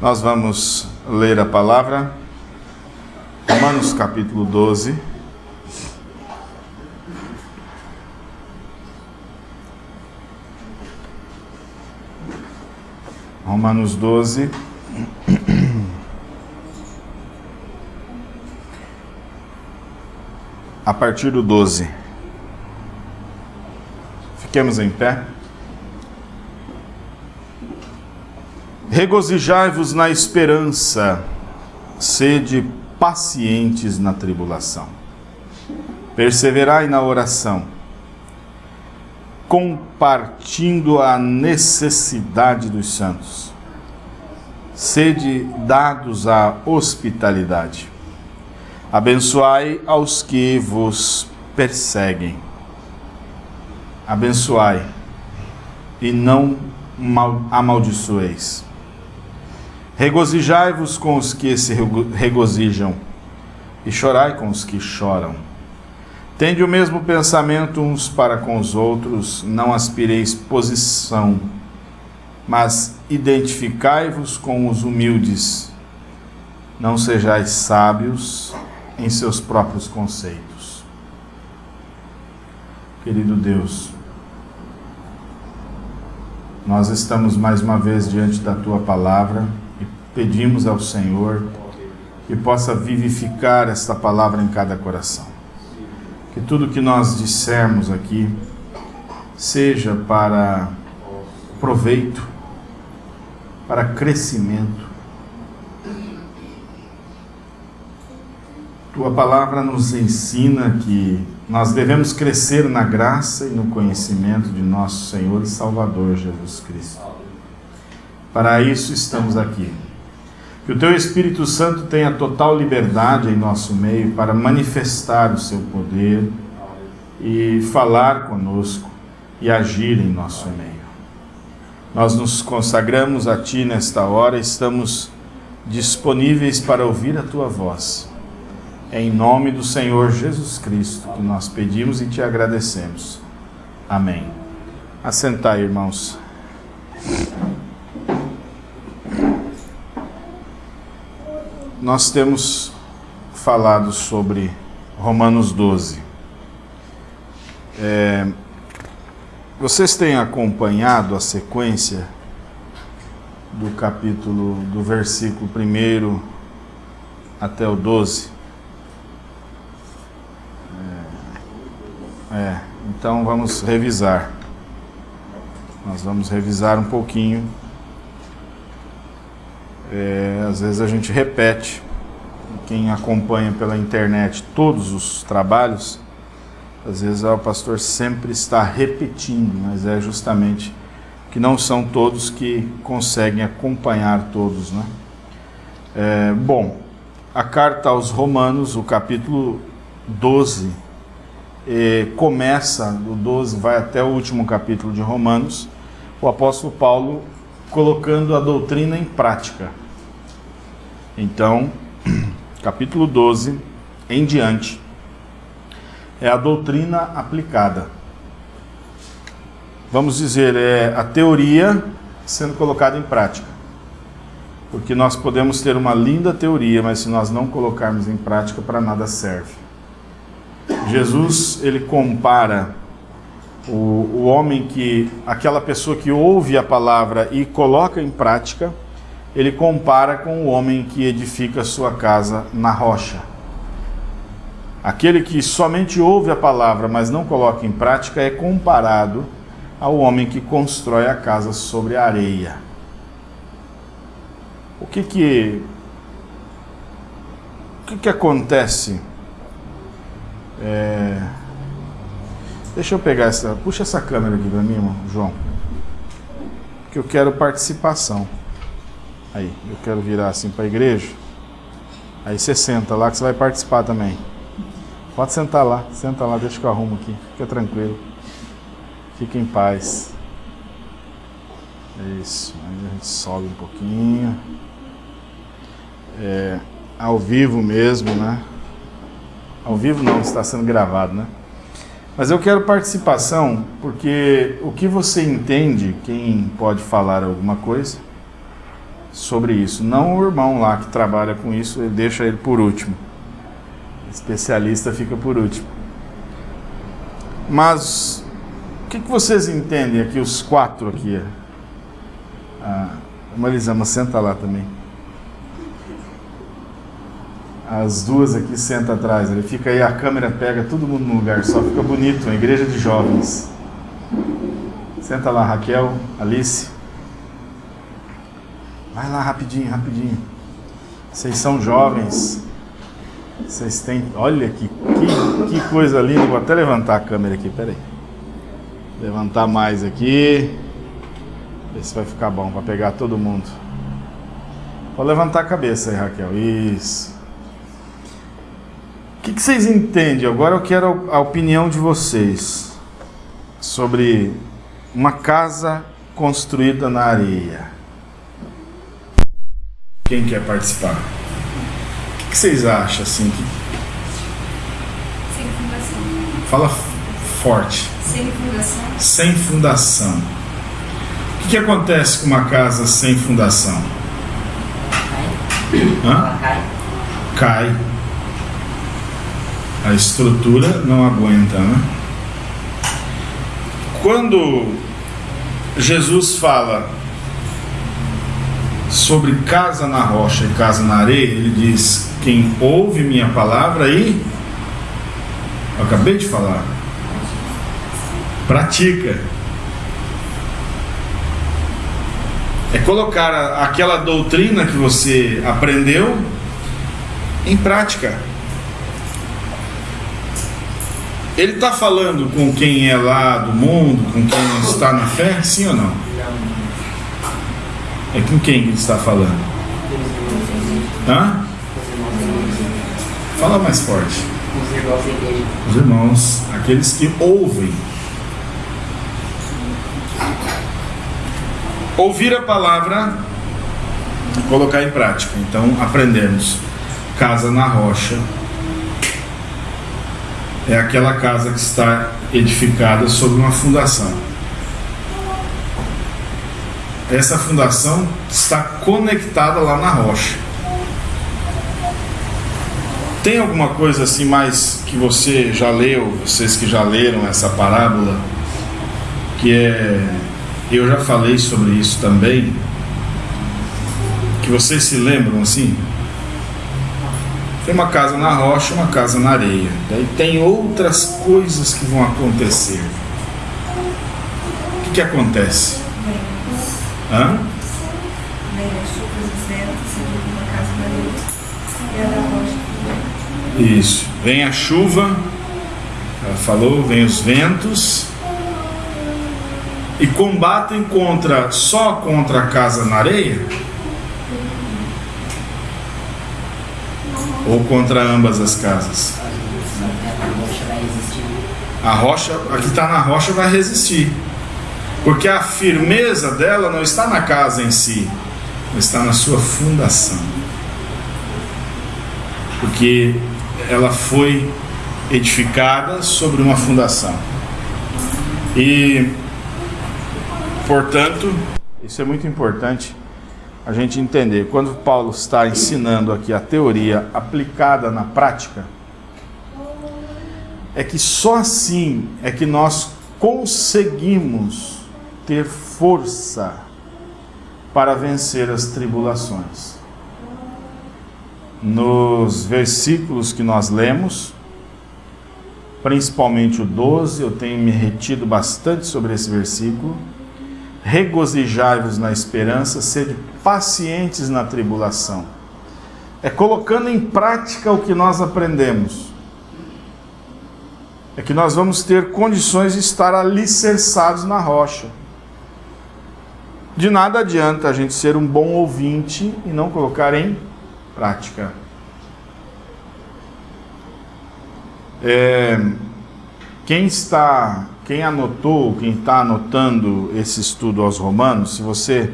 Nós vamos ler a palavra, Romanos capítulo 12. Romanos 12. A partir do 12. Fiquemos em pé. Regozijai-vos na esperança, sede pacientes na tribulação. Perseverai na oração, compartindo a necessidade dos santos. Sede dados à hospitalidade. Abençoai aos que vos perseguem. Abençoai e não amaldiçoeis. Regozijai-vos com os que se regozijam, e chorai com os que choram. Tende o mesmo pensamento uns para com os outros, não aspireis posição, mas identificai-vos com os humildes. Não sejais sábios em seus próprios conceitos. Querido Deus, nós estamos mais uma vez diante da tua palavra pedimos ao Senhor que possa vivificar esta palavra em cada coração. Que tudo que nós dissermos aqui seja para proveito, para crescimento. Tua palavra nos ensina que nós devemos crescer na graça e no conhecimento de nosso Senhor e Salvador Jesus Cristo. Para isso estamos aqui que o Teu Espírito Santo tenha total liberdade em nosso meio para manifestar o Seu poder e falar conosco e agir em nosso meio. Nós nos consagramos a Ti nesta hora, estamos disponíveis para ouvir a Tua voz. É em nome do Senhor Jesus Cristo que nós pedimos e Te agradecemos. Amém. Assentai, irmãos. Nós temos falado sobre Romanos 12. É, vocês têm acompanhado a sequência do capítulo, do versículo 1 até o 12? É, é, então vamos revisar. Nós vamos revisar um pouquinho é, às vezes a gente repete, quem acompanha pela internet todos os trabalhos, às vezes o pastor sempre está repetindo, mas é justamente que não são todos que conseguem acompanhar todos. Né? É, bom, a carta aos Romanos, o capítulo 12, é, começa, do 12 vai até o último capítulo de Romanos, o apóstolo Paulo colocando a doutrina em prática. Então, capítulo 12 em diante é a doutrina aplicada. Vamos dizer, é a teoria sendo colocada em prática. Porque nós podemos ter uma linda teoria, mas se nós não colocarmos em prática, para nada serve. Jesus, ele compara o, o homem que, aquela pessoa que ouve a palavra e coloca em prática, ele compara com o homem que edifica sua casa na rocha. Aquele que somente ouve a palavra, mas não coloca em prática, é comparado ao homem que constrói a casa sobre a areia. O que que, o que, que acontece? É... Deixa eu pegar essa. Puxa essa câmera aqui para mim, João. Que eu quero participação. Aí, eu quero virar assim para a igreja. Aí você senta lá que você vai participar também. Pode sentar lá, senta lá, deixa que eu arrumo aqui. Fica tranquilo. Fica em paz. Isso. Aí a gente sobe um pouquinho. É, ao vivo mesmo, né? Ao vivo não, está sendo gravado, né? Mas eu quero participação porque o que você entende, quem pode falar alguma coisa, sobre isso. Não o irmão lá que trabalha com isso, ele deixa ele por último. O especialista fica por último. Mas o que, que vocês entendem aqui, os quatro aqui? Ah, Marisama, senta lá também. As duas aqui senta atrás. Ele fica aí, a câmera pega todo mundo no lugar, só fica bonito, uma igreja de jovens. Senta lá, Raquel, Alice. Vai lá rapidinho, rapidinho. Vocês são jovens. Vocês têm. Olha que, que, que coisa linda. Vou até levantar a câmera aqui, peraí. Levantar mais aqui. Ver se vai ficar bom para pegar todo mundo. Vou levantar a cabeça aí, Raquel. Isso. O que, que vocês entendem? Agora eu quero a opinião de vocês sobre uma casa construída na areia. Quem quer participar? O que vocês acham assim? Sem fundação. Fala forte. Sem fundação. Sem fundação. O que, que acontece com uma casa sem fundação? Hã? cai. Cai. A estrutura não aguenta, né? Quando Jesus fala sobre casa na rocha e casa na areia, ele diz: Quem ouve minha palavra e. Eu acabei de falar. Pratica. É colocar aquela doutrina que você aprendeu em prática. Ele está falando com quem é lá do mundo, com quem está na fé, sim ou não? É com quem que ele está falando? Hã? Fala mais forte. Os irmãos da igreja. Os irmãos, aqueles que ouvem. Ouvir a palavra e colocar em prática. Então aprendemos. Casa na rocha é aquela casa que está edificada sobre uma fundação. Essa fundação está conectada lá na rocha. Tem alguma coisa assim mais que você já leu, vocês que já leram essa parábola, que é. Eu já falei sobre isso também. Que vocês se lembram assim? Tem uma casa na rocha, uma casa na areia. Daí tem outras coisas que vão acontecer. O que, que acontece? Hã? Isso. Vem a chuva, ela falou, vem os ventos e combatem contra só contra a casa na areia ou contra ambas as casas. A rocha, a que está na rocha vai resistir. Porque a firmeza dela não está na casa em si, está na sua fundação. Porque ela foi edificada sobre uma fundação. E, portanto, isso é muito importante a gente entender. Quando Paulo está ensinando aqui a teoria aplicada na prática, é que só assim é que nós conseguimos ter força para vencer as tribulações. Nos versículos que nós lemos, principalmente o 12, eu tenho me retido bastante sobre esse versículo. Regozijai-vos na esperança, sede pacientes na tribulação. É colocando em prática o que nós aprendemos é que nós vamos ter condições de estar alicerçados na rocha. De nada adianta a gente ser um bom ouvinte e não colocar em prática. É, quem está, quem anotou, quem está anotando esse estudo aos Romanos, se você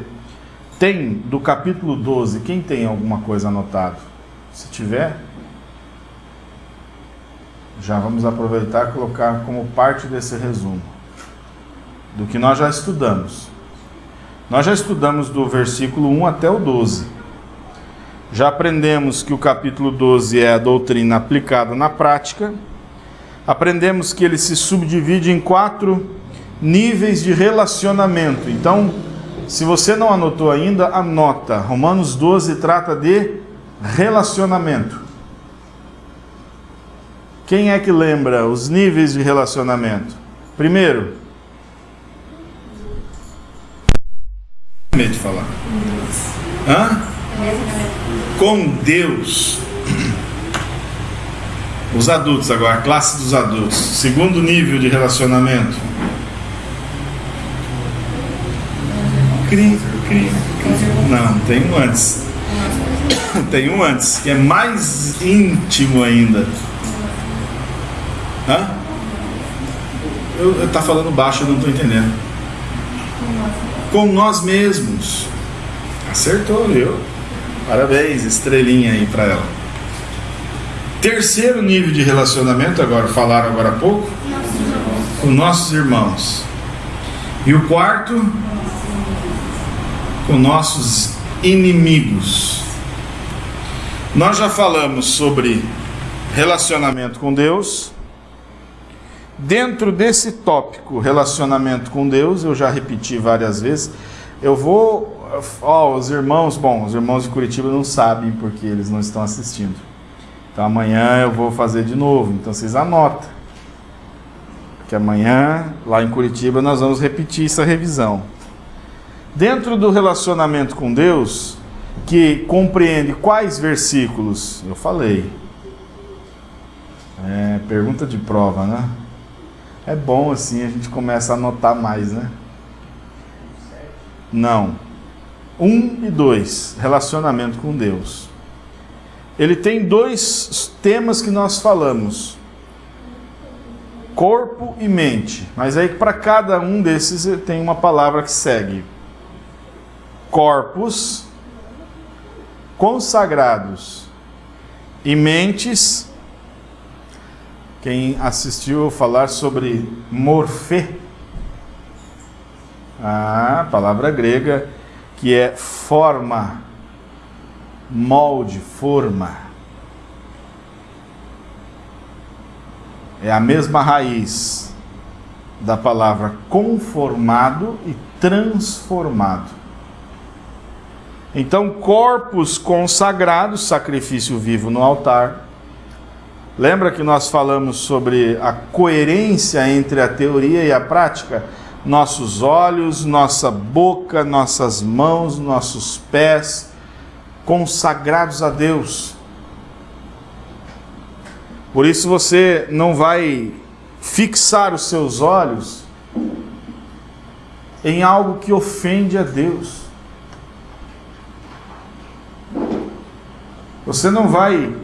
tem do capítulo 12, quem tem alguma coisa anotado? Se tiver, já vamos aproveitar e colocar como parte desse resumo do que nós já estudamos. Nós já estudamos do versículo 1 até o 12. Já aprendemos que o capítulo 12 é a doutrina aplicada na prática. Aprendemos que ele se subdivide em quatro níveis de relacionamento. Então, se você não anotou ainda, anota. Romanos 12 trata de relacionamento. Quem é que lembra os níveis de relacionamento? Primeiro, medo de falar. Hã? Com Deus. Os adultos agora, a classe dos adultos. Segundo nível de relacionamento. Cri, cri, Não, tem um antes. Tem um antes, que é mais íntimo ainda. Hã? Eu, eu tá falando baixo, eu não estou entendendo. Com nós mesmos. Acertou, viu? Parabéns, estrelinha aí para ela. Terceiro nível de relacionamento, agora falaram agora há pouco, com nossos irmãos. E o quarto, com nossos inimigos. Nós já falamos sobre relacionamento com Deus. Dentro desse tópico, relacionamento com Deus, eu já repeti várias vezes. Eu vou. Ó, os irmãos, bom, os irmãos de Curitiba não sabem porque eles não estão assistindo. Então amanhã eu vou fazer de novo. Então vocês anotam. Que amanhã, lá em Curitiba, nós vamos repetir essa revisão. Dentro do relacionamento com Deus, que compreende quais versículos? Eu falei. É, pergunta de prova, né? É bom assim, a gente começa a anotar mais, né? Não. Um e dois, relacionamento com Deus. Ele tem dois temas que nós falamos: corpo e mente. Mas aí para cada um desses tem uma palavra que segue: corpos consagrados e mentes. Quem assistiu falar sobre morfê, a palavra grega que é forma, molde, forma. É a mesma raiz da palavra conformado e transformado. Então, corpos consagrados, sacrifício vivo no altar. Lembra que nós falamos sobre a coerência entre a teoria e a prática? Nossos olhos, nossa boca, nossas mãos, nossos pés, consagrados a Deus. Por isso você não vai fixar os seus olhos em algo que ofende a Deus. Você não vai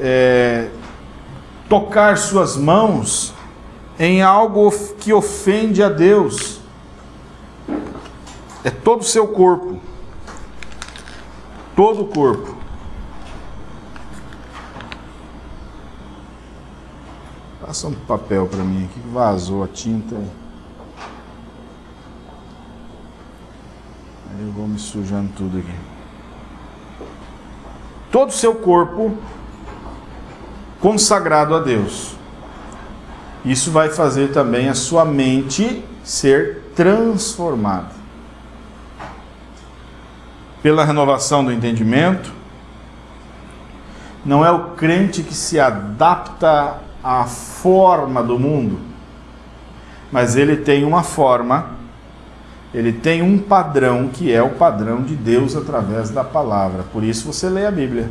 é, tocar suas mãos em algo que ofende a Deus. É todo o seu corpo. Todo o corpo. Passa um papel para mim aqui que vazou a tinta. Aí eu vou me sujando tudo aqui todo o seu corpo consagrado a Deus. Isso vai fazer também a sua mente ser transformada. Pela renovação do entendimento, não é o crente que se adapta à forma do mundo, mas ele tem uma forma ele tem um padrão que é o padrão de Deus através da palavra. Por isso você lê a Bíblia.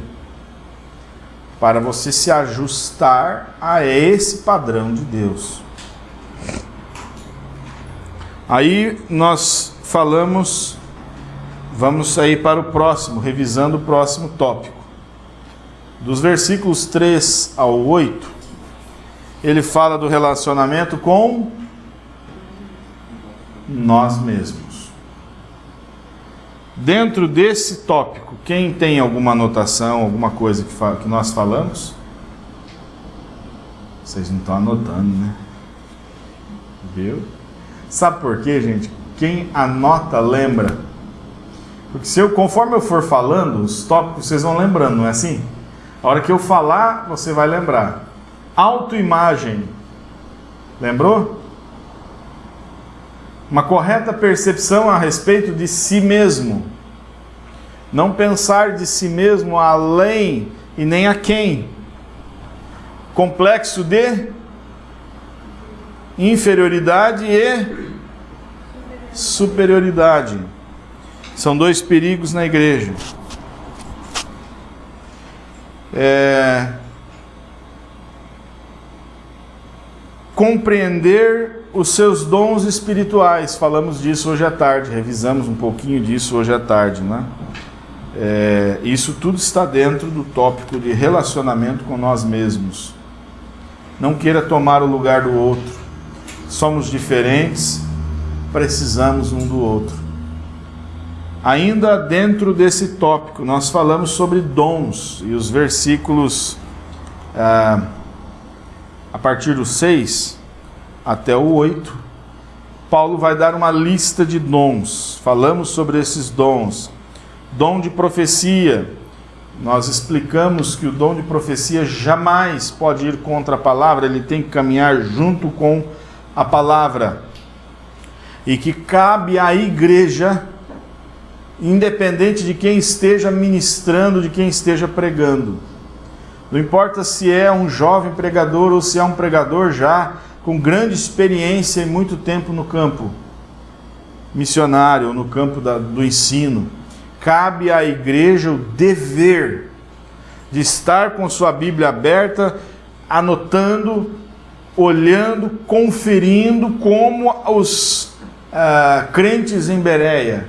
Para você se ajustar a esse padrão de Deus. Aí nós falamos, vamos sair para o próximo, revisando o próximo tópico. Dos versículos 3 ao 8, ele fala do relacionamento com nós mesmos. Dentro desse tópico, quem tem alguma anotação, alguma coisa que, que nós falamos? Vocês não estão anotando, né? Viu? Sabe por quê, gente? Quem anota, lembra. Porque se eu, conforme eu for falando, os tópicos vocês vão lembrando, não é assim? A hora que eu falar, você vai lembrar. Autoimagem. Lembrou? Uma correta percepção a respeito de si mesmo. Não pensar de si mesmo além e nem a quem. Complexo de inferioridade e superioridade. São dois perigos na igreja. É... Compreender os seus dons espirituais. Falamos disso hoje à tarde, revisamos um pouquinho disso hoje à tarde, né? É, isso tudo está dentro do tópico de relacionamento com nós mesmos. Não queira tomar o lugar do outro. Somos diferentes, precisamos um do outro. Ainda dentro desse tópico, nós falamos sobre dons e os versículos ah, a partir do 6 até o 8. Paulo vai dar uma lista de dons. Falamos sobre esses dons. Dom de profecia. Nós explicamos que o dom de profecia jamais pode ir contra a palavra, ele tem que caminhar junto com a palavra. E que cabe à igreja, independente de quem esteja ministrando, de quem esteja pregando. Não importa se é um jovem pregador ou se é um pregador já com grande experiência e muito tempo no campo missionário, no campo da, do ensino cabe à igreja o dever de estar com sua Bíblia aberta, anotando, olhando, conferindo como os uh, crentes em Bereia,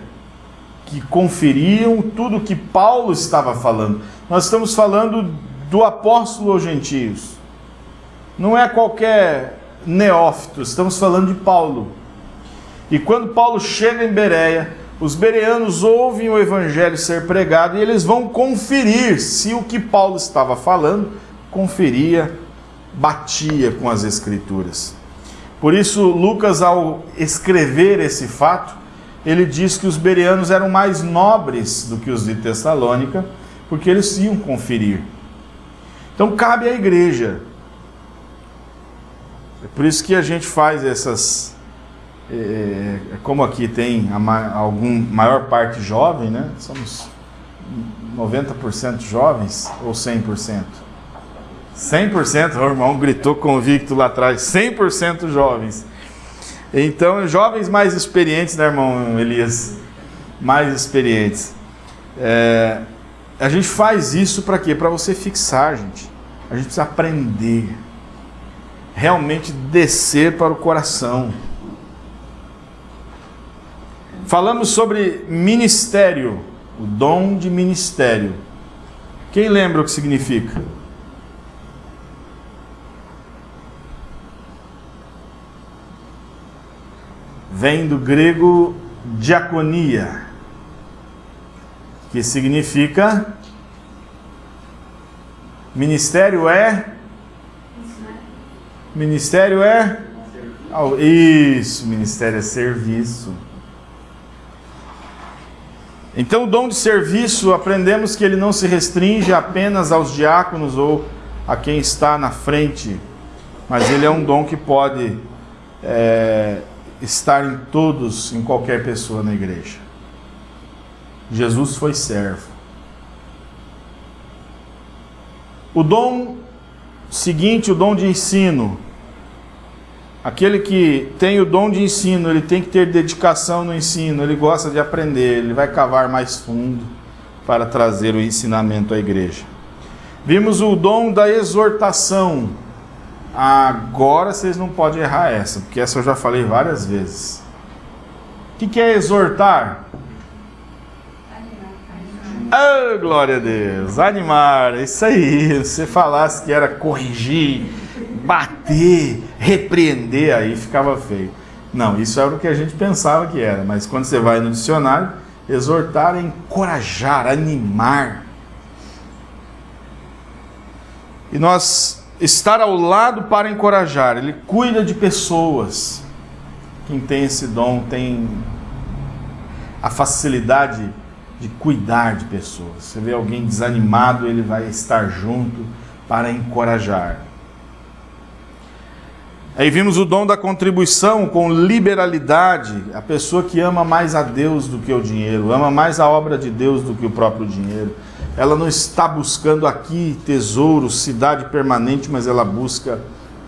que conferiam tudo que Paulo estava falando. Nós estamos falando do apóstolo aos gentios. Não é qualquer neófito, estamos falando de Paulo. E quando Paulo chega em Bereia, os bereanos ouvem o evangelho ser pregado e eles vão conferir se o que Paulo estava falando conferia, batia com as escrituras. Por isso, Lucas, ao escrever esse fato, ele diz que os bereanos eram mais nobres do que os de Tessalônica, porque eles iam conferir. Então, cabe à igreja. É por isso que a gente faz essas é, como aqui tem a ma algum maior parte jovem, né? Somos 90% jovens ou 100%? 100%, o irmão gritou convicto lá atrás, 100% jovens. Então, jovens mais experientes, né, irmão Elias? Mais experientes. É, a gente faz isso para quê? Para você fixar, gente. A gente precisa aprender. Realmente descer para o coração. Falamos sobre ministério, o dom de ministério. Quem lembra o que significa? Vem do grego diaconia, que significa ministério é Ministério é isso, ministério é serviço. Então, o dom de serviço, aprendemos que ele não se restringe apenas aos diáconos ou a quem está na frente, mas ele é um dom que pode é, estar em todos, em qualquer pessoa na igreja. Jesus foi servo. O dom seguinte, o dom de ensino, Aquele que tem o dom de ensino, ele tem que ter dedicação no ensino, ele gosta de aprender, ele vai cavar mais fundo para trazer o ensinamento à igreja. Vimos o dom da exortação. Agora vocês não podem errar essa, porque essa eu já falei várias vezes. O que é exortar? Oh, glória a Deus! Animar, isso aí. Se você falasse que era corrigir, bater, repreender, aí ficava feio. Não, isso era o que a gente pensava que era, mas quando você vai no dicionário, exortar é encorajar, animar. E nós estar ao lado para encorajar, ele cuida de pessoas. Quem tem esse dom tem a facilidade de cuidar de pessoas. Você vê alguém desanimado, ele vai estar junto para encorajar. Aí vimos o dom da contribuição com liberalidade, a pessoa que ama mais a Deus do que o dinheiro, ama mais a obra de Deus do que o próprio dinheiro. Ela não está buscando aqui tesouro, cidade permanente, mas ela busca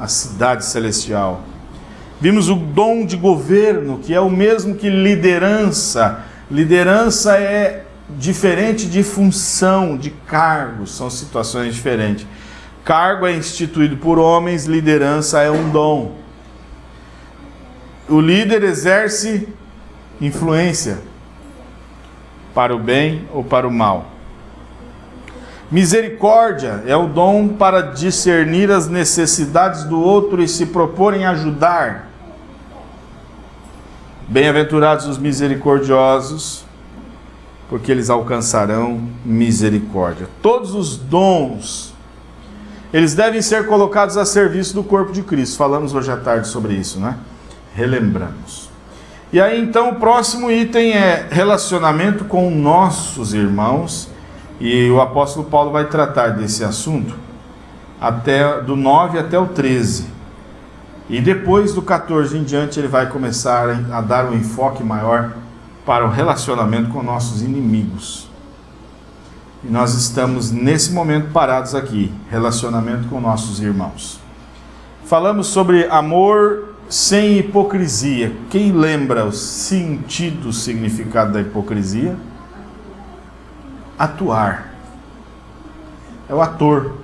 a cidade celestial. Vimos o dom de governo, que é o mesmo que liderança. Liderança é diferente de função, de cargo, são situações diferentes. Cargo é instituído por homens, liderança é um dom. O líder exerce influência para o bem ou para o mal. Misericórdia é o dom para discernir as necessidades do outro e se propor em ajudar. Bem-aventurados os misericordiosos, porque eles alcançarão misericórdia. Todos os dons eles devem ser colocados a serviço do corpo de Cristo. Falamos hoje à tarde sobre isso, né? Relembramos. E aí então o próximo item é relacionamento com nossos irmãos, e o apóstolo Paulo vai tratar desse assunto até do 9 até o 13. E depois do 14 em diante ele vai começar a dar um enfoque maior para o relacionamento com nossos inimigos. E nós estamos nesse momento parados aqui, relacionamento com nossos irmãos. Falamos sobre amor sem hipocrisia. Quem lembra o sentido, o significado da hipocrisia? Atuar. É o ator.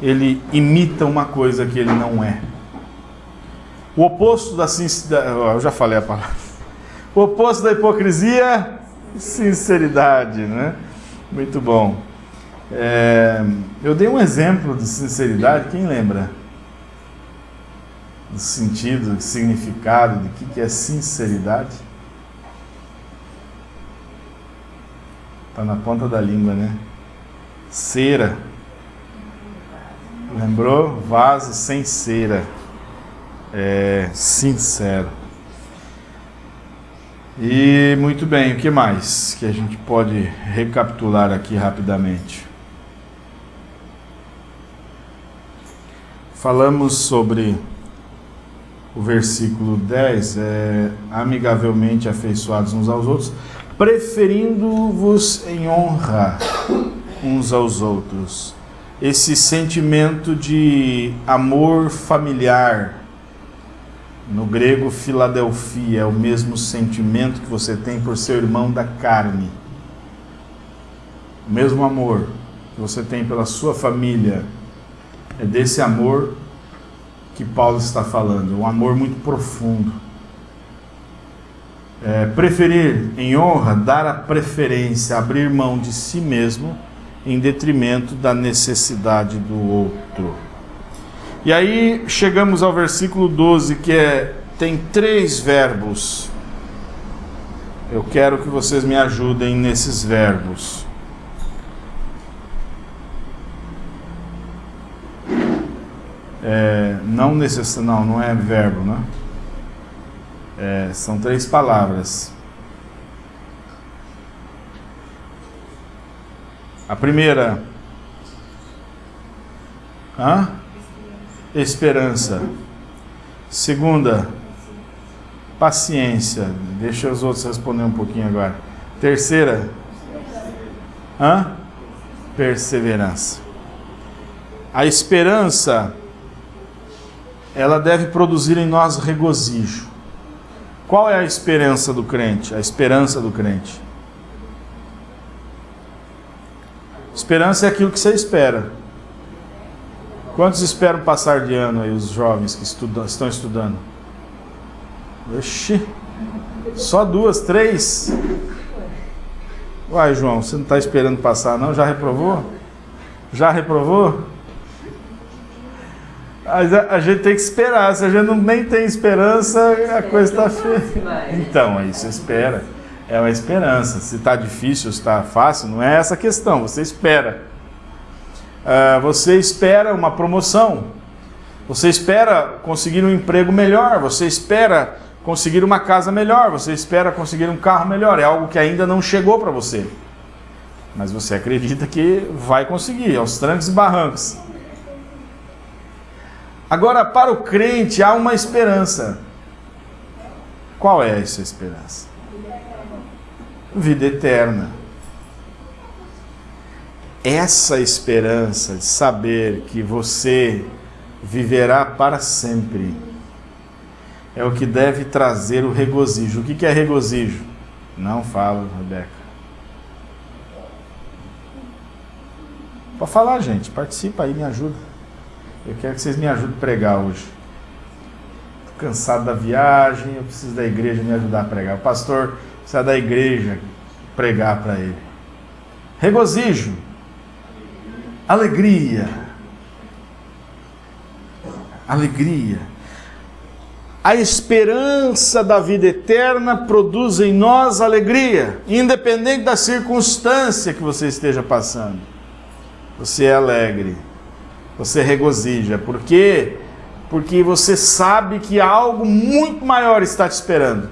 Ele imita uma coisa que ele não é. O oposto da sinceridade. Eu já falei a palavra. O oposto da hipocrisia, sinceridade, né? Muito bom. É, eu dei um exemplo de sinceridade, quem lembra? Do sentido, do significado, de que, que é sinceridade? Está na ponta da língua, né? Cera. Lembrou? Vaso sem cera. É, sincero. E muito bem, o que mais que a gente pode recapitular aqui rapidamente? Falamos sobre o versículo 10, é, amigavelmente afeiçoados uns aos outros, preferindo-vos em honra uns aos outros. Esse sentimento de amor familiar, no grego, Filadelfia é o mesmo sentimento que você tem por seu irmão da carne. O mesmo amor que você tem pela sua família. É desse amor que Paulo está falando, um amor muito profundo. É, preferir em honra, dar a preferência, abrir mão de si mesmo em detrimento da necessidade do outro. E aí chegamos ao versículo 12, que é tem três verbos. Eu quero que vocês me ajudem nesses verbos. É, não necess... não, não é verbo, né? É, são três palavras. A primeira, hã? Esperança. Segunda, paciência. Deixa os outros responder um pouquinho agora. Terceira, hã? perseverança. A esperança, ela deve produzir em nós regozijo. Qual é a esperança do crente? A esperança do crente. Esperança é aquilo que você espera. Quantos esperam passar de ano aí, os jovens que estudam, estão estudando? Oxi, só duas, três? Uai, João, você não está esperando passar não? Já reprovou? Já reprovou? A, a gente tem que esperar, se a gente não, nem tem esperança, a coisa está feia. Então, aí você espera, é uma esperança. Se está difícil, se está fácil, não é essa a questão, você espera. Uh, você espera uma promoção, você espera conseguir um emprego melhor, você espera conseguir uma casa melhor, você espera conseguir um carro melhor, é algo que ainda não chegou para você. Mas você acredita que vai conseguir, aos trancos e barrancos. Agora, para o crente há uma esperança. Qual é essa esperança? Vida eterna. Essa esperança de saber que você viverá para sempre é o que deve trazer o regozijo. O que é regozijo? Não fala, Rebeca. Pode falar, gente. Participa aí, me ajuda. Eu quero que vocês me ajudem a pregar hoje. Estou cansado da viagem, eu preciso da igreja me ajudar a pregar. O pastor precisa da igreja pregar para ele. Regozijo, alegria, alegria. A esperança da vida eterna produz em nós alegria, independente da circunstância que você esteja passando. Você é alegre você regozija. Por quê? Porque você sabe que algo muito maior está te esperando,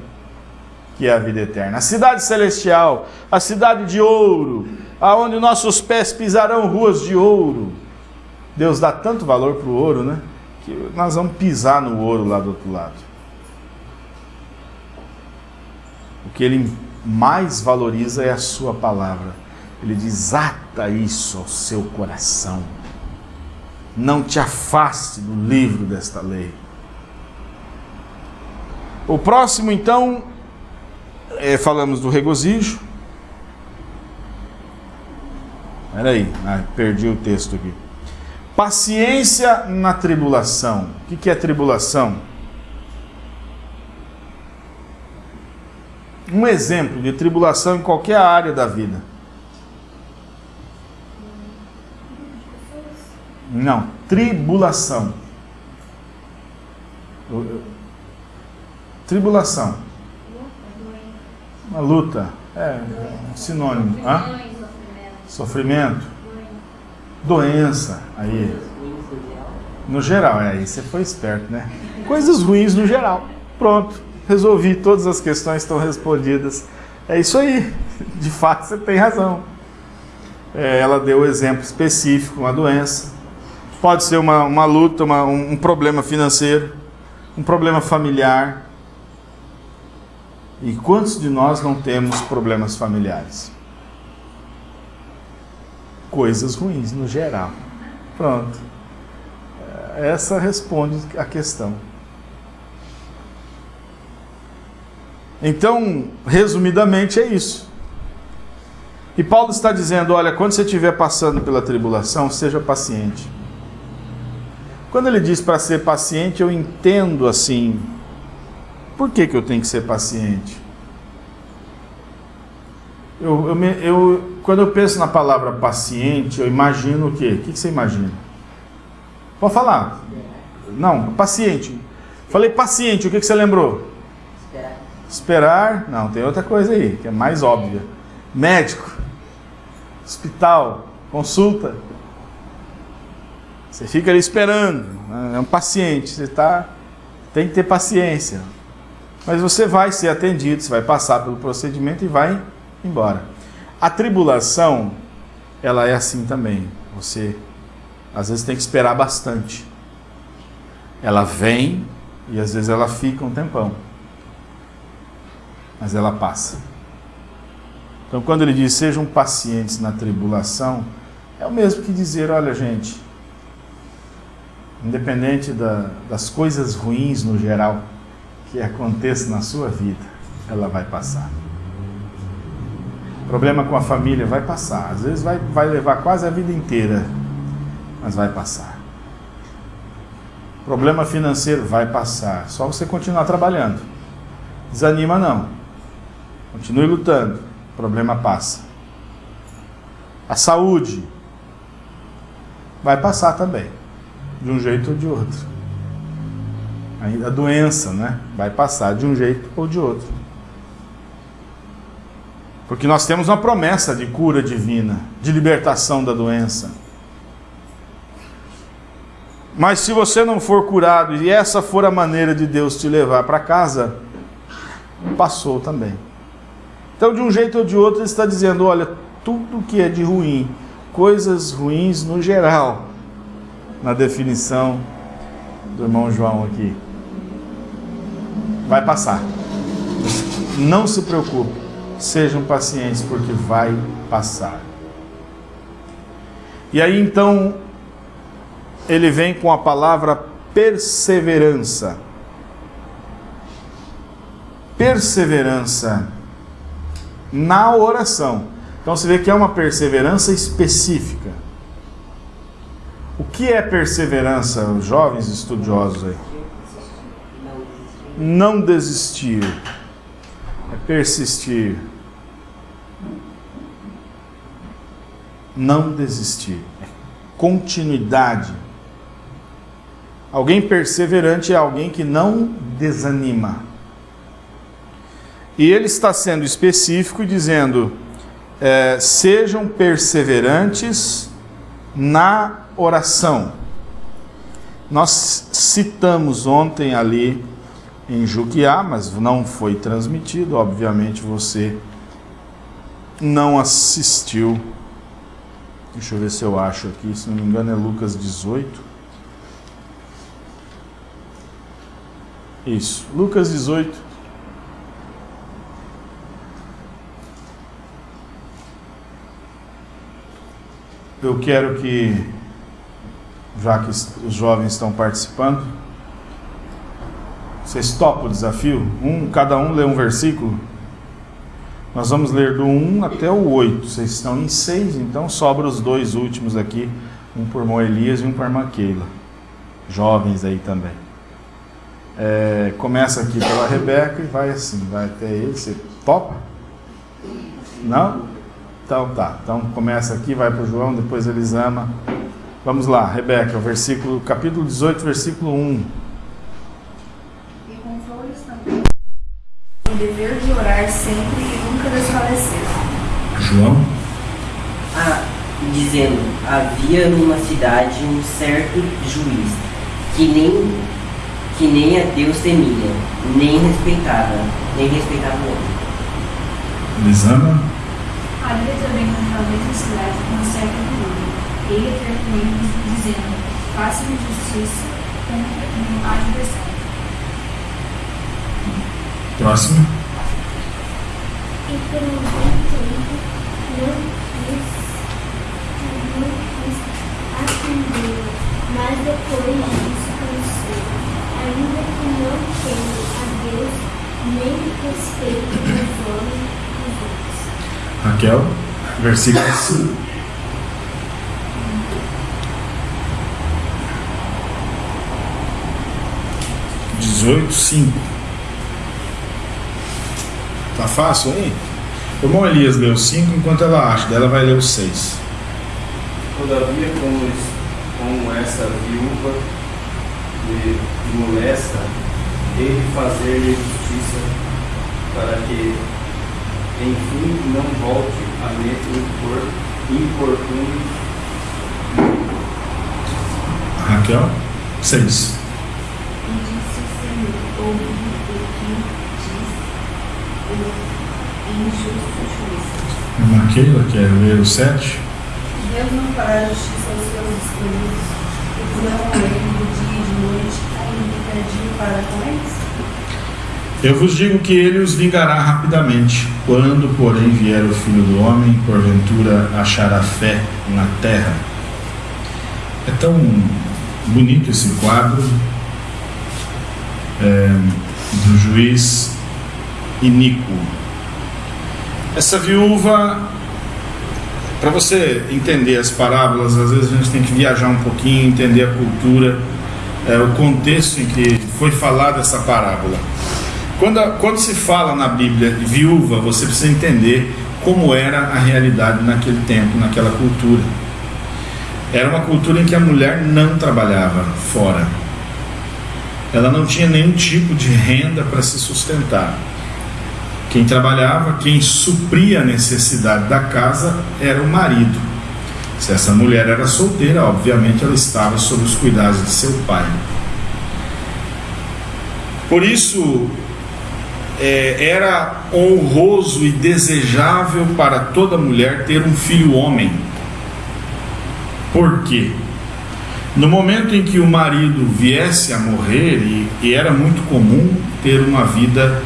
que é a vida eterna. A cidade celestial, a cidade de ouro, aonde nossos pés pisarão ruas de ouro. Deus dá tanto valor para o ouro, né? Que nós vamos pisar no ouro lá do outro lado. O que ele mais valoriza é a sua palavra. Ele diz: ata isso ao seu coração não te afaste do livro desta lei. O próximo, então, é, falamos do regozijo. Peraí, ah, perdi o texto aqui. Paciência na tribulação. O que é tribulação? Um exemplo de tribulação em qualquer área da vida. Não, tribulação. Tribulação. Uma luta. É, um sinônimo. Hã? Sofrimento. Doença. Aí. No geral, é aí você foi esperto, né? Coisas ruins no geral. Pronto. Resolvi, todas as questões estão respondidas. É isso aí. De fato, você tem razão. É, ela deu o exemplo específico, uma doença. Pode ser uma, uma luta, uma, um problema financeiro, um problema familiar. E quantos de nós não temos problemas familiares? Coisas ruins no geral. Pronto. Essa responde a questão. Então, resumidamente, é isso. E Paulo está dizendo: olha, quando você estiver passando pela tribulação, seja paciente. Quando ele diz para ser paciente, eu entendo assim. Por que, que eu tenho que ser paciente? Eu, eu, eu, quando eu penso na palavra paciente, eu imagino o quê? O que, você imagina? Pode falar. Não, paciente. Falei paciente, o que, que você lembrou? Esperar. Esperar. Não, tem outra coisa aí, que é mais óbvia. Médico. Hospital. Consulta. Você fica ali esperando, né? é um paciente, você tá, tem que ter paciência. Mas você vai ser atendido, você vai passar pelo procedimento e vai embora. A tribulação, ela é assim também. Você às vezes tem que esperar bastante. Ela vem e às vezes ela fica um tempão. Mas ela passa. Então quando ele diz sejam pacientes na tribulação, é o mesmo que dizer, olha gente, independente da, das coisas ruins no geral que aconteçam na sua vida, ela vai passar. Problema com a família vai passar, às vezes vai, vai levar quase a vida inteira, mas vai passar. Problema financeiro vai passar, só você continuar trabalhando. Desanima não. Continue lutando, problema passa. A saúde vai passar também de um jeito ou de outro. A doença né, vai passar de um jeito ou de outro. Porque nós temos uma promessa de cura divina, de libertação da doença. Mas se você não for curado e essa for a maneira de Deus te levar para casa, passou também. Então, de um jeito ou de outro, ele está dizendo: olha, tudo que é de ruim, coisas ruins no geral, na definição do irmão João aqui, vai passar. Não se preocupe, sejam pacientes, porque vai passar. E aí então ele vem com a palavra perseverança. Perseverança na oração. Então você vê que é uma perseverança específica. O que é perseverança, jovens estudiosos aí? Não desistir. É persistir. Não desistir. É continuidade. Alguém perseverante é alguém que não desanima. E ele está sendo específico dizendo: é, sejam perseverantes na oração. Nós citamos ontem ali em Juquiá, mas não foi transmitido, obviamente você não assistiu. Deixa eu ver se eu acho aqui, se não me engano é Lucas 18. Isso, Lucas 18. Eu quero que, já que os jovens estão participando, vocês topam o desafio? Um, cada um lê um versículo. Nós vamos ler do 1 até o 8. Vocês estão em 6, então sobra os dois últimos aqui, um por irmão Elias e um por Keila. Jovens aí também. É, começa aqui pela Rebeca e vai assim, vai até ele. Você topa? Não? Então tá. Então começa aqui, vai para o João, depois Elisama. Vamos lá, Rebeca, o versículo, capítulo 18, versículo 1. E com flores também. O dever de orar sempre nunca desfalecer. João? Ah, dizendo, havia numa cidade um certo juiz, que nem, que nem a Deus temia, nem respeitava, nem respeitava o homem. Elisama? Havia também naquela mesma cidade uma certa viúva. Ele ele, dizendo: Faça-me justiça contra o meu adversário. Próximo. E por um bom tempo não quis, não quis atendê-la, mas depois disso pensou, ainda que não tenha a Deus nem respeito dos homens dos outros. Raquel, versículo 5. Dezoito, cinco. Tá fácil aí? O irmão Elias leu 5 enquanto ela acha, dela vai ler o 6. Todavia, como, como essa viúva lhe molesta, ele fazer-lhe justiça, para que, enfim, não volte a me impor, importuno. Raquel, 6. E disse o Senhor, ouve o que o injusto juiz. Irmã Keila, quer ler o 7? Deus não fará justiça aos seus escolhidos, e clamam a ele de dia e de noite, ainda perdido para com eles? Eu vos digo que ele os vingará rapidamente. Quando, porém, vier o filho do homem, porventura achará fé na terra. É tão bonito esse quadro é, do juiz iníquo. Essa viúva, para você entender as parábolas, às vezes a gente tem que viajar um pouquinho, entender a cultura, é, o contexto em que foi falada essa parábola. Quando, quando se fala na Bíblia viúva, você precisa entender como era a realidade naquele tempo, naquela cultura. Era uma cultura em que a mulher não trabalhava fora. Ela não tinha nenhum tipo de renda para se sustentar. Quem trabalhava, quem supria a necessidade da casa era o marido. Se essa mulher era solteira, obviamente ela estava sob os cuidados de seu pai. Por isso, é, era honroso e desejável para toda mulher ter um filho homem. Por quê? No momento em que o marido viesse a morrer, e, e era muito comum ter uma vida,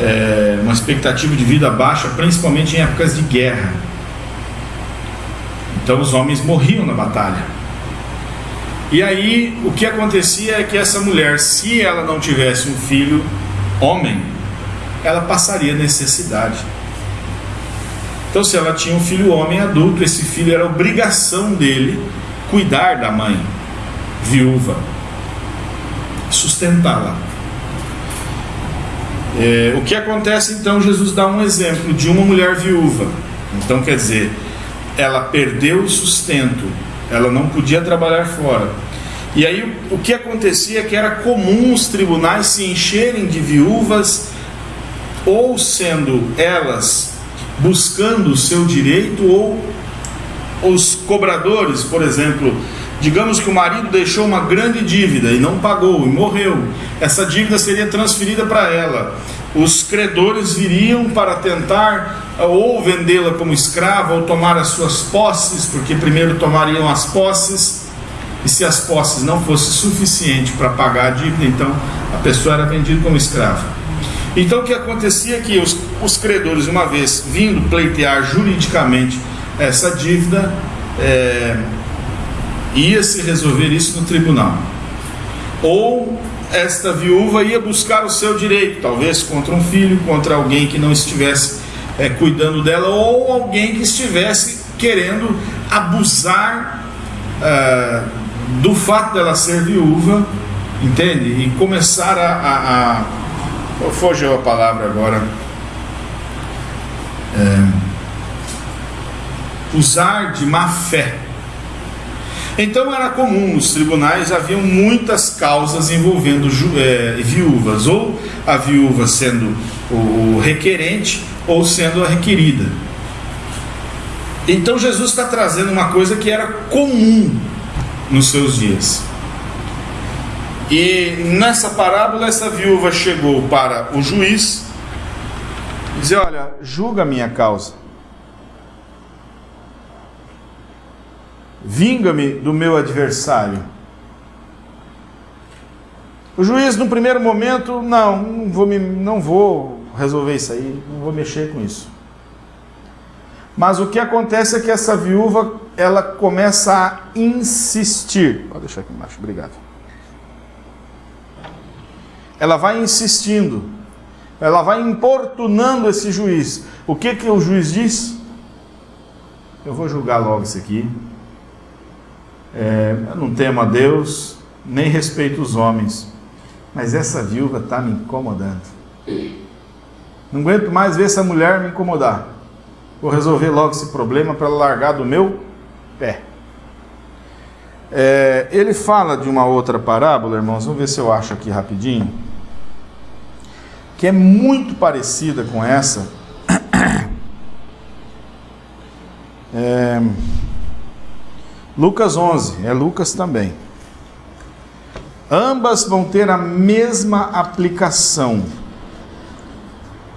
é, uma expectativa de vida baixa, principalmente em épocas de guerra. Então os homens morriam na batalha. E aí o que acontecia é que essa mulher, se ela não tivesse um filho homem, ela passaria necessidade. Então, se ela tinha um filho homem adulto, esse filho era obrigação dele cuidar da mãe viúva, sustentá-la. É, o que acontece então? Jesus dá um exemplo de uma mulher viúva. Então, quer dizer, ela perdeu o sustento, ela não podia trabalhar fora. E aí o que acontecia é que era comum os tribunais se encherem de viúvas, ou sendo elas buscando o seu direito, ou os cobradores, por exemplo, Digamos que o marido deixou uma grande dívida e não pagou e morreu. Essa dívida seria transferida para ela. Os credores viriam para tentar eh, ou vendê-la como escrava ou tomar as suas posses, porque primeiro tomariam as posses. E se as posses não fossem suficientes para pagar a dívida, então a pessoa era vendida como escrava. Então o que acontecia é que os, os credores, uma vez vindo pleitear juridicamente essa dívida, é, ia se resolver isso no tribunal. Ou esta viúva ia buscar o seu direito, talvez contra um filho, contra alguém que não estivesse é, cuidando dela, ou alguém que estivesse querendo abusar é, do fato dela ser viúva, entende? E começar a. a, a fugiu a palavra agora. É, usar de má fé então era comum nos tribunais haviam muitas causas envolvendo é, viúvas, ou a viúva sendo o requerente ou sendo a requerida. Então Jesus está trazendo uma coisa que era comum nos seus dias. E nessa parábola, essa viúva chegou para o juiz e disse: Olha, julga a minha causa. Vinga-me do meu adversário. O juiz, no primeiro momento, não, não vou, me, não vou resolver isso aí, não vou mexer com isso. Mas o que acontece é que essa viúva, ela começa a insistir. Pode deixar aqui embaixo, obrigado. Ela vai insistindo, ela vai importunando esse juiz. O que, que o juiz diz? Eu vou julgar logo isso aqui, é, não temo a Deus, nem respeito os homens, mas essa viúva está me incomodando. Não aguento mais ver essa mulher me incomodar. Vou resolver logo esse problema para largar do meu pé. É, ele fala de uma outra parábola, irmãos, vamos ver se eu acho aqui rapidinho, que é muito parecida com essa. É, Lucas 11, é Lucas também. Ambas vão ter a mesma aplicação.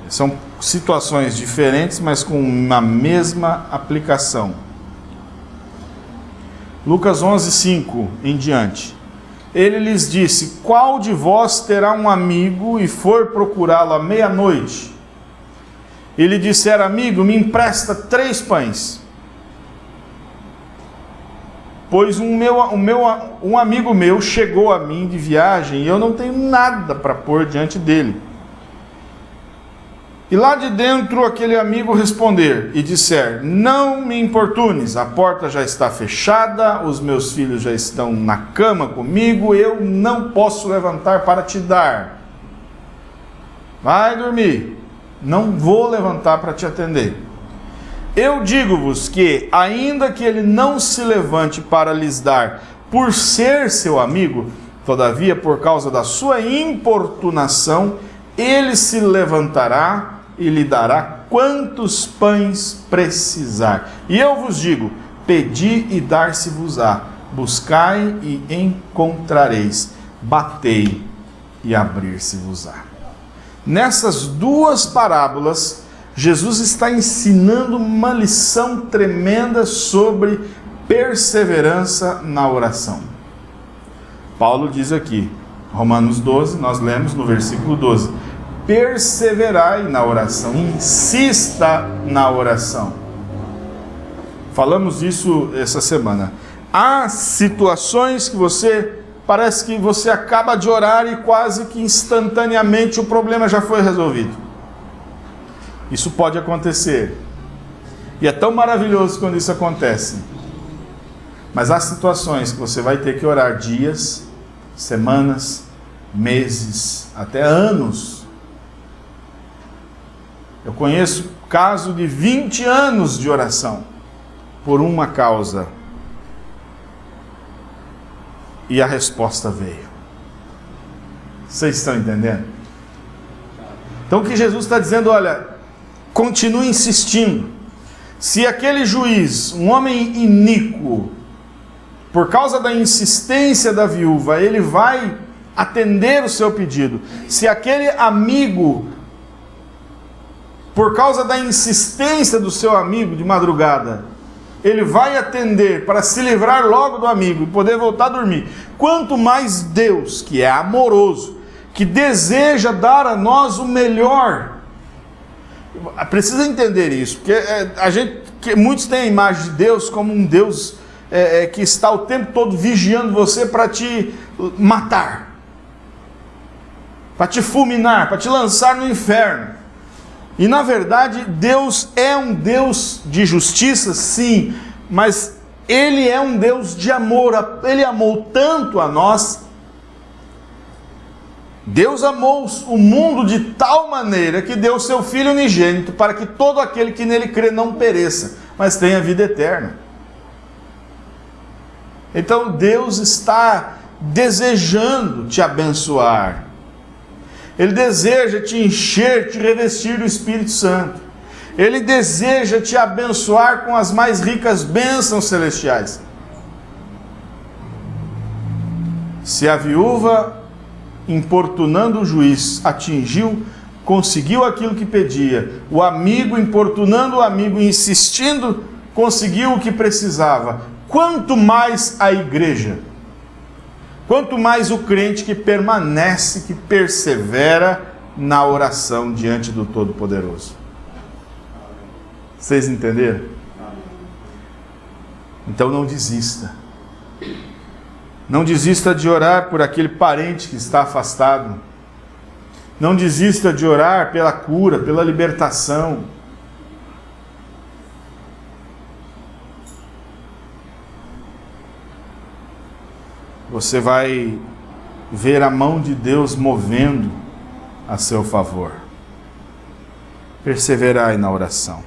São situações diferentes, mas com a mesma aplicação. Lucas 11, 5 em diante. Ele lhes disse: Qual de vós terá um amigo e for procurá-lo à meia-noite? Ele disser: Amigo, me empresta três pães pois um, meu, um, meu, um amigo meu chegou a mim de viagem e eu não tenho nada para pôr diante dele. E lá de dentro aquele amigo responder e disser: Não me importunes, a porta já está fechada, os meus filhos já estão na cama comigo, eu não posso levantar para te dar. Vai dormir, não vou levantar para te atender. Eu digo-vos que, ainda que ele não se levante para lhes dar, por ser seu amigo, todavia, por causa da sua importunação, ele se levantará e lhe dará quantos pães precisar. E eu vos digo: pedi e dar-se-vos-á, buscai e encontrareis, batei e abrir-se-vos-á. Nessas duas parábolas, Jesus está ensinando uma lição tremenda sobre perseverança na oração. Paulo diz aqui, Romanos 12, nós lemos no versículo 12: perseverai na oração, insista na oração. Falamos isso essa semana. Há situações que você parece que você acaba de orar e quase que instantaneamente o problema já foi resolvido. Isso pode acontecer. E é tão maravilhoso quando isso acontece. Mas há situações que você vai ter que orar dias, semanas, meses, até anos. Eu conheço caso de 20 anos de oração por uma causa. E a resposta veio. Vocês estão entendendo? Então o que Jesus está dizendo, olha, continue insistindo. Se aquele juiz, um homem iníquo, por causa da insistência da viúva, ele vai atender o seu pedido. Se aquele amigo, por causa da insistência do seu amigo de madrugada, ele vai atender para se livrar logo do amigo e poder voltar a dormir. Quanto mais Deus, que é amoroso, que deseja dar a nós o melhor. Precisa entender isso, porque é, a gente, que muitos têm a imagem de Deus como um Deus é, é, que está o tempo todo vigiando você para te matar, para te fulminar, para te lançar no inferno. E na verdade, Deus é um Deus de justiça, sim, mas Ele é um Deus de amor. Ele amou tanto a nós. Deus amou o mundo de tal maneira que deu seu Filho unigênito para que todo aquele que nele crê não pereça, mas tenha vida eterna. Então Deus está desejando te abençoar. Ele deseja te encher, te revestir do Espírito Santo. Ele deseja te abençoar com as mais ricas bênçãos celestiais. Se a viúva, importunando o juiz, atingiu, conseguiu aquilo que pedia, o amigo, importunando o amigo, insistindo, conseguiu o que precisava, quanto mais a igreja Quanto mais o crente que permanece, que persevera na oração diante do Todo-Poderoso. Vocês entenderam? Então não desista. Não desista de orar por aquele parente que está afastado. Não desista de orar pela cura, pela libertação. você vai ver a mão de Deus movendo a seu favor. Perseverai na oração.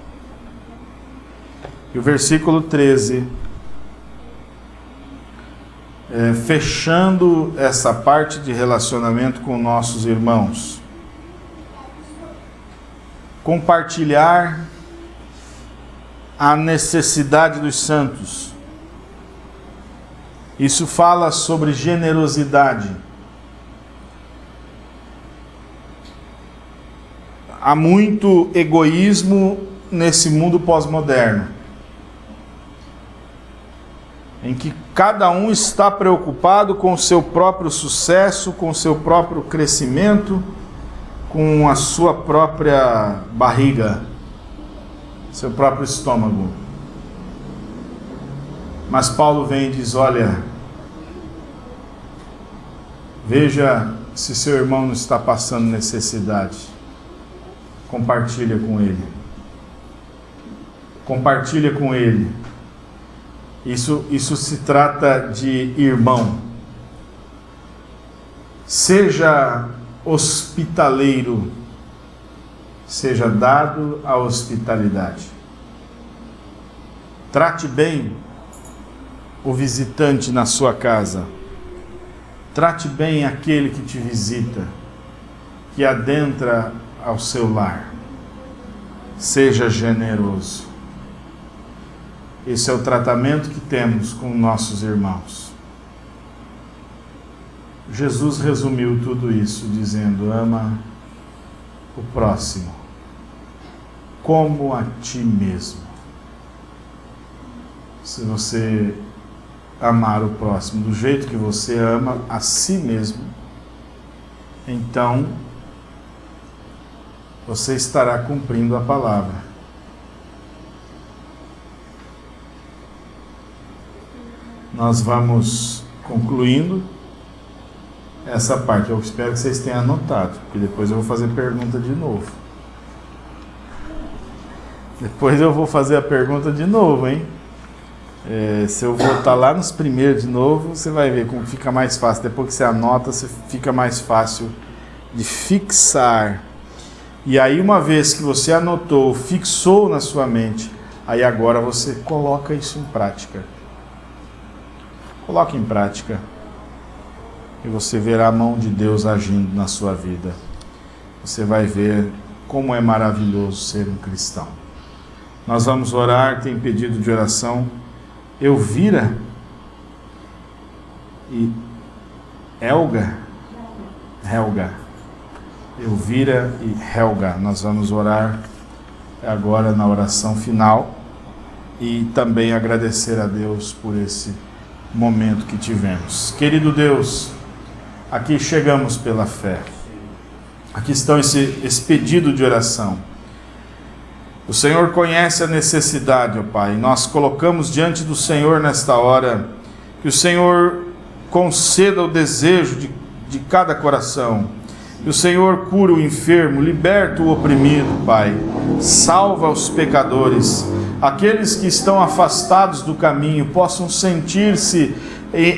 E o versículo 13, é, fechando essa parte de relacionamento com nossos irmãos. Compartilhar a necessidade dos santos isso fala sobre generosidade. Há muito egoísmo nesse mundo pós-moderno, em que cada um está preocupado com o seu próprio sucesso, com o seu próprio crescimento, com a sua própria barriga, seu próprio estômago. Mas Paulo vem e diz: Olha, veja se seu irmão não está passando necessidade, compartilha com ele. Compartilha com ele. Isso, isso se trata de irmão. Seja hospitaleiro, seja dado a hospitalidade. Trate bem o visitante na sua casa. Trate bem aquele que te visita, que adentra ao seu lar. Seja generoso. Esse é o tratamento que temos com nossos irmãos. Jesus resumiu tudo isso dizendo: ama o próximo como a ti mesmo. Se você amar o próximo do jeito que você ama a si mesmo, então você estará cumprindo a palavra. Nós vamos concluindo essa parte. Eu espero que vocês tenham anotado, porque depois eu vou fazer pergunta de novo. Depois eu vou fazer a pergunta de novo, hein? É, se eu voltar lá nos primeiros de novo, você vai ver como fica mais fácil. Depois que você anota, você fica mais fácil de fixar. E aí, uma vez que você anotou, fixou na sua mente, aí agora você coloca isso em prática. Coloque em prática. E você verá a mão de Deus agindo na sua vida. Você vai ver como é maravilhoso ser um cristão. Nós vamos orar, tem pedido de oração. Elvira e Elga, Helga, Elvira e Helga. Nós vamos orar agora na oração final e também agradecer a Deus por esse momento que tivemos. Querido Deus, aqui chegamos pela fé. Aqui estão esse, esse pedido de oração. O Senhor conhece a necessidade, ó Pai. Nós colocamos diante do Senhor nesta hora que o Senhor conceda o desejo de, de cada coração. Que o Senhor cura o enfermo, liberta o oprimido, Pai. Salva os pecadores. Aqueles que estão afastados do caminho possam sentir-se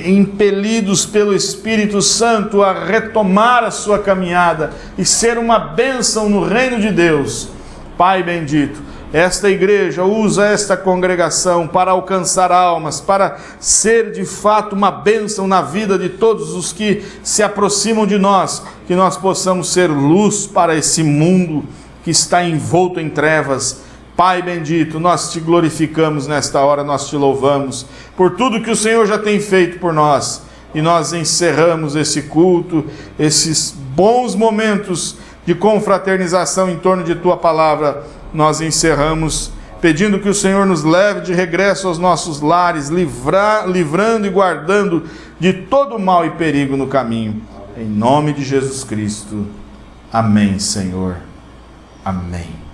impelidos pelo Espírito Santo a retomar a sua caminhada e ser uma bênção no reino de Deus Pai bendito, esta igreja usa esta congregação para alcançar almas, para ser de fato uma bênção na vida de todos os que se aproximam de nós, que nós possamos ser luz para esse mundo que está envolto em trevas. Pai bendito, nós te glorificamos nesta hora, nós te louvamos por tudo que o Senhor já tem feito por nós. E nós encerramos esse culto, esses bons momentos de confraternização em torno de tua palavra, nós encerramos pedindo que o Senhor nos leve de regresso aos nossos lares, livrar, livrando e guardando de todo mal e perigo no caminho. Em nome de Jesus Cristo. Amém, Senhor. Amém.